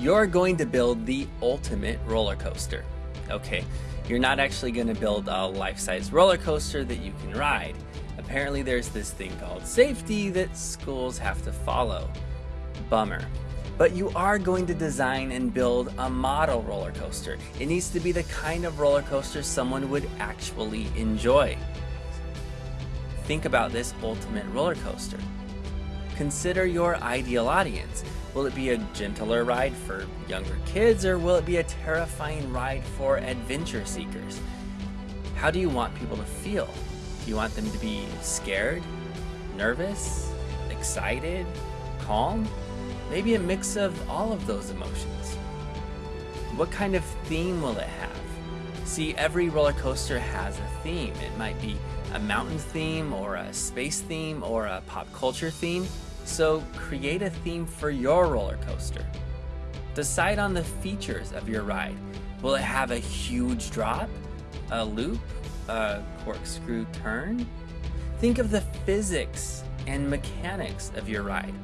You're going to build the ultimate roller coaster. Okay, you're not actually going to build a life-size roller coaster that you can ride. Apparently there's this thing called safety that schools have to follow. Bummer. But you are going to design and build a model roller coaster. It needs to be the kind of roller coaster someone would actually enjoy. Think about this ultimate roller coaster. Consider your ideal audience. Will it be a gentler ride for younger kids or will it be a terrifying ride for adventure seekers? How do you want people to feel? Do you want them to be scared, nervous, excited, calm? Maybe a mix of all of those emotions. What kind of theme will it have? See, every roller coaster has a theme. It might be a mountain theme or a space theme or a pop culture theme. So create a theme for your roller coaster. Decide on the features of your ride. Will it have a huge drop, a loop, a corkscrew turn? Think of the physics and mechanics of your ride.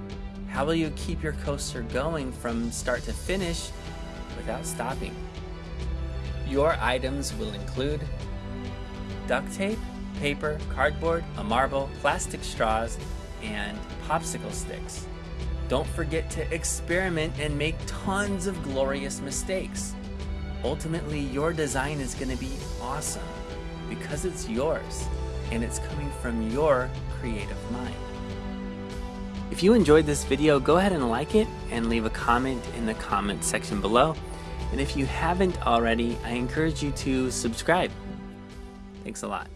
How will you keep your coaster going from start to finish without stopping? Your items will include duct tape, paper, cardboard, a marble, plastic straws, and popsicle sticks. Don't forget to experiment and make tons of glorious mistakes. Ultimately, your design is going to be awesome because it's yours and it's coming from your creative mind. If you enjoyed this video, go ahead and like it and leave a comment in the comment section below. And if you haven't already, I encourage you to subscribe. Thanks a lot.